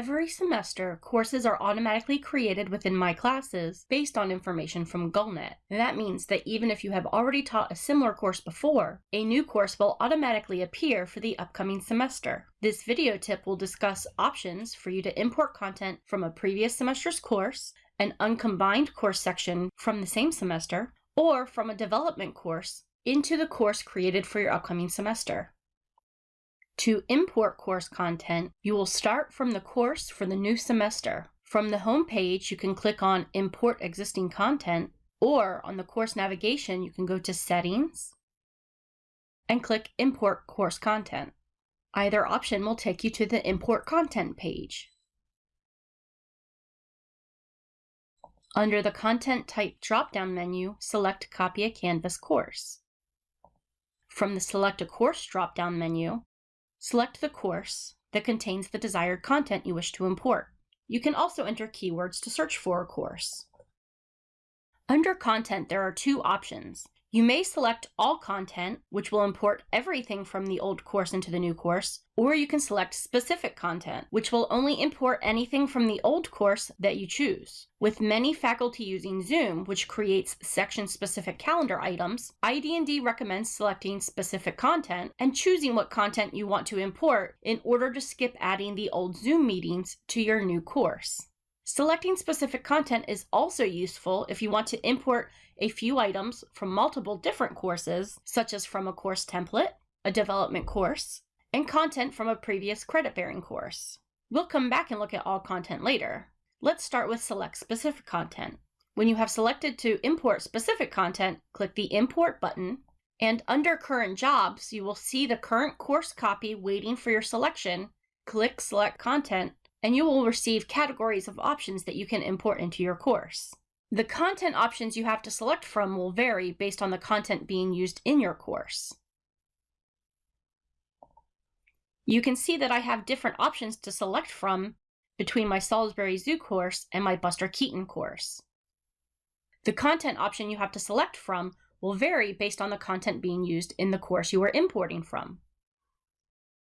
Every semester, courses are automatically created within My Classes based on information from Gullnet. That means that even if you have already taught a similar course before, a new course will automatically appear for the upcoming semester. This video tip will discuss options for you to import content from a previous semester's course, an uncombined course section from the same semester, or from a development course into the course created for your upcoming semester. To import course content, you will start from the course for the new semester. From the home page, you can click on Import Existing Content, or on the course navigation, you can go to Settings and click Import Course Content. Either option will take you to the Import Content page. Under the Content Type drop-down menu, select Copy a Canvas course. From the Select a Course drop-down menu, Select the course that contains the desired content you wish to import. You can also enter keywords to search for a course. Under Content, there are two options. You may select all content, which will import everything from the old course into the new course, or you can select specific content, which will only import anything from the old course that you choose. With many faculty using Zoom, which creates section-specific calendar items, ID&D recommends selecting specific content and choosing what content you want to import in order to skip adding the old Zoom meetings to your new course. Selecting specific content is also useful if you want to import a few items from multiple different courses, such as from a course template, a development course, and content from a previous credit-bearing course. We'll come back and look at all content later. Let's start with Select Specific Content. When you have selected to import specific content, click the Import button, and under Current Jobs, you will see the current course copy waiting for your selection. Click Select Content, and you will receive categories of options that you can import into your course. The content options you have to select from will vary based on the content being used in your course. You can see that I have different options to select from between my Salisbury Zoo course and my Buster Keaton course. The content option you have to select from will vary based on the content being used in the course you are importing from.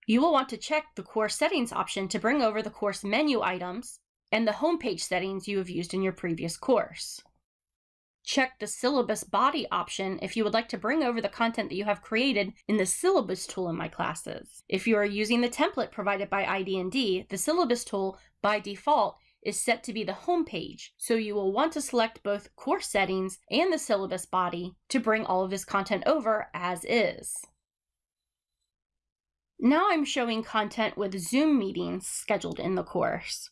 You will want to check the course settings option to bring over the course menu items and the homepage settings you have used in your previous course. Check the syllabus body option if you would like to bring over the content that you have created in the syllabus tool in my classes. If you are using the template provided by ID&D, the syllabus tool by default is set to be the home page, so you will want to select both course settings and the syllabus body to bring all of this content over as is. Now I'm showing content with Zoom meetings scheduled in the course.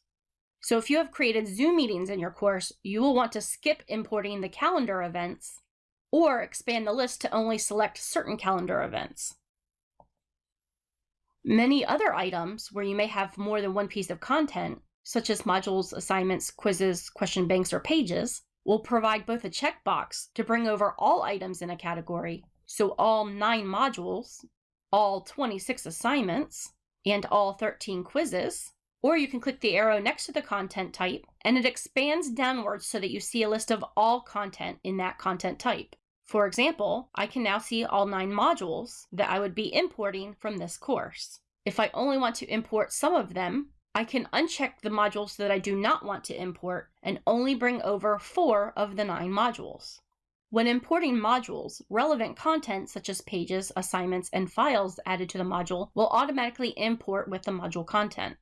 So if you have created Zoom meetings in your course, you will want to skip importing the calendar events or expand the list to only select certain calendar events. Many other items where you may have more than one piece of content, such as modules, assignments, quizzes, question banks, or pages, will provide both a checkbox to bring over all items in a category, so all nine modules, all 26 assignments and all 13 quizzes, or you can click the arrow next to the content type and it expands downwards so that you see a list of all content in that content type. For example, I can now see all nine modules that I would be importing from this course. If I only want to import some of them, I can uncheck the modules that I do not want to import and only bring over four of the nine modules. When importing modules, relevant content such as pages, assignments, and files added to the module will automatically import with the module content.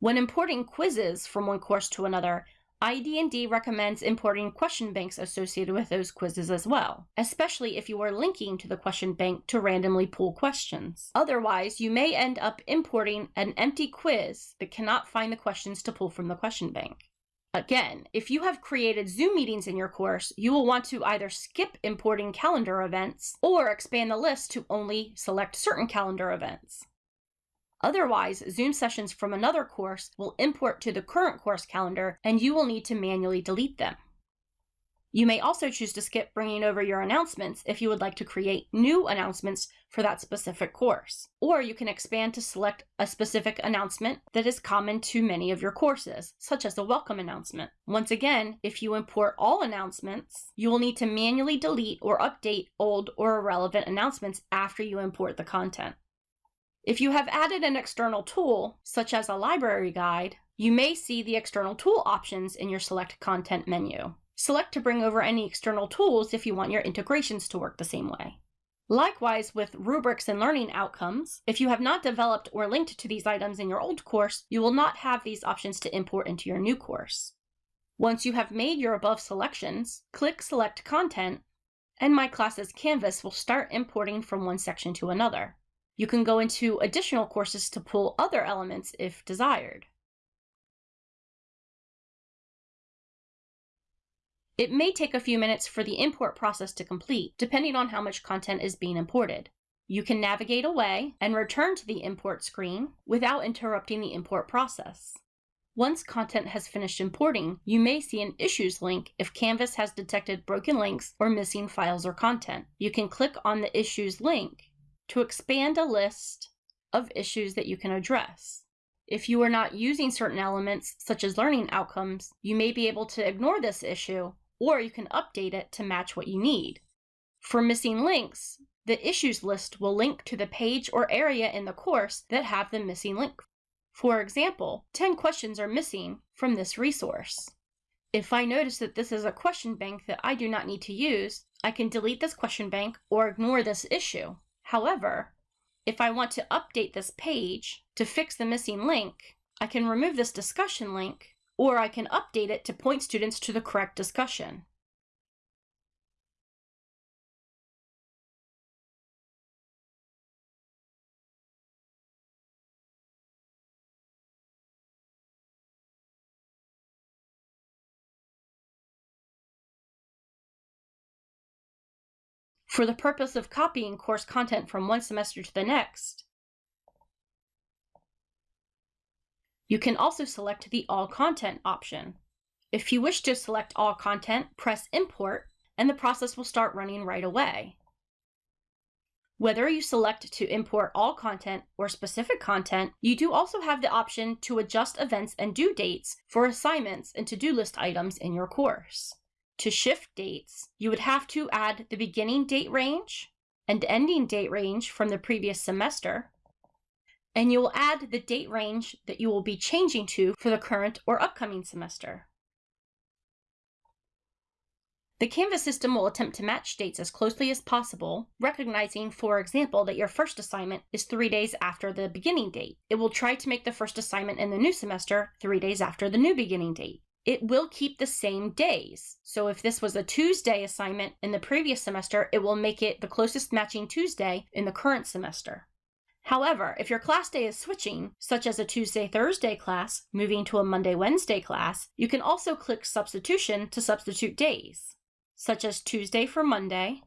When importing quizzes from one course to another, ID&D recommends importing question banks associated with those quizzes as well, especially if you are linking to the question bank to randomly pull questions. Otherwise, you may end up importing an empty quiz that cannot find the questions to pull from the question bank. Again, if you have created Zoom meetings in your course, you will want to either skip importing calendar events or expand the list to only select certain calendar events. Otherwise, Zoom sessions from another course will import to the current course calendar and you will need to manually delete them. You may also choose to skip bringing over your announcements if you would like to create new announcements for that specific course. Or you can expand to select a specific announcement that is common to many of your courses, such as a welcome announcement. Once again, if you import all announcements, you will need to manually delete or update old or irrelevant announcements after you import the content. If you have added an external tool, such as a library guide, you may see the external tool options in your Select Content menu. Select to bring over any external tools if you want your integrations to work the same way. Likewise, with rubrics and learning outcomes, if you have not developed or linked to these items in your old course, you will not have these options to import into your new course. Once you have made your above selections, click Select Content, and My Classes Canvas will start importing from one section to another. You can go into additional courses to pull other elements if desired. It may take a few minutes for the import process to complete, depending on how much content is being imported. You can navigate away and return to the import screen without interrupting the import process. Once content has finished importing, you may see an Issues link if Canvas has detected broken links or missing files or content. You can click on the Issues link to expand a list of issues that you can address. If you are not using certain elements, such as learning outcomes, you may be able to ignore this issue or you can update it to match what you need. For missing links, the issues list will link to the page or area in the course that have the missing link. For example, 10 questions are missing from this resource. If I notice that this is a question bank that I do not need to use, I can delete this question bank or ignore this issue. However, if I want to update this page to fix the missing link, I can remove this discussion link or I can update it to point students to the correct discussion. For the purpose of copying course content from one semester to the next, You can also select the All Content option. If you wish to select all content, press Import, and the process will start running right away. Whether you select to import all content or specific content, you do also have the option to adjust events and due dates for assignments and to-do list items in your course. To shift dates, you would have to add the beginning date range and ending date range from the previous semester, and you will add the date range that you will be changing to for the current or upcoming semester. The Canvas system will attempt to match dates as closely as possible, recognizing, for example, that your first assignment is three days after the beginning date. It will try to make the first assignment in the new semester three days after the new beginning date. It will keep the same days. So if this was a Tuesday assignment in the previous semester, it will make it the closest matching Tuesday in the current semester. However, if your class day is switching, such as a Tuesday-Thursday class moving to a Monday-Wednesday class, you can also click Substitution to substitute days, such as Tuesday for Monday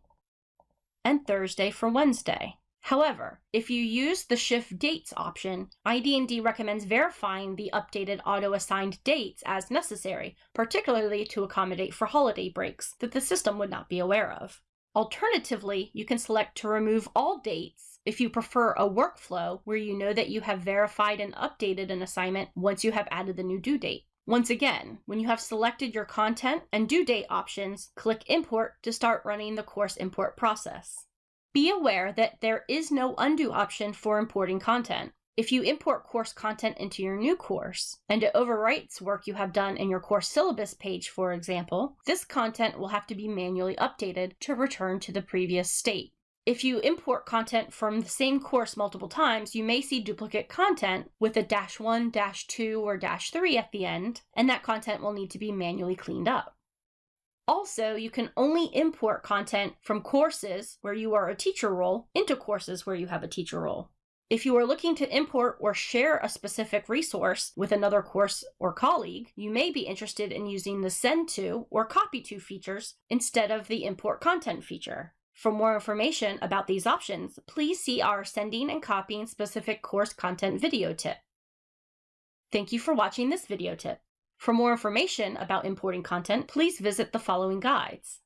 and Thursday for Wednesday. However, if you use the Shift Dates option, ID&D recommends verifying the updated auto-assigned dates as necessary, particularly to accommodate for holiday breaks that the system would not be aware of. Alternatively, you can select to remove all dates if you prefer a workflow where you know that you have verified and updated an assignment once you have added the new due date. Once again, when you have selected your content and due date options, click Import to start running the course import process. Be aware that there is no undo option for importing content. If you import course content into your new course, and it overwrites work you have done in your course syllabus page, for example, this content will have to be manually updated to return to the previous state. If you import content from the same course multiple times, you may see duplicate content with a dash 1, dash 2, or dash 3 at the end, and that content will need to be manually cleaned up. Also, you can only import content from courses where you are a teacher role into courses where you have a teacher role. If you are looking to import or share a specific resource with another course or colleague, you may be interested in using the Send To or Copy To features instead of the Import Content feature. For more information about these options, please see our Sending and Copying Specific Course Content video tip. Thank you for watching this video tip. For more information about importing content, please visit the following guides.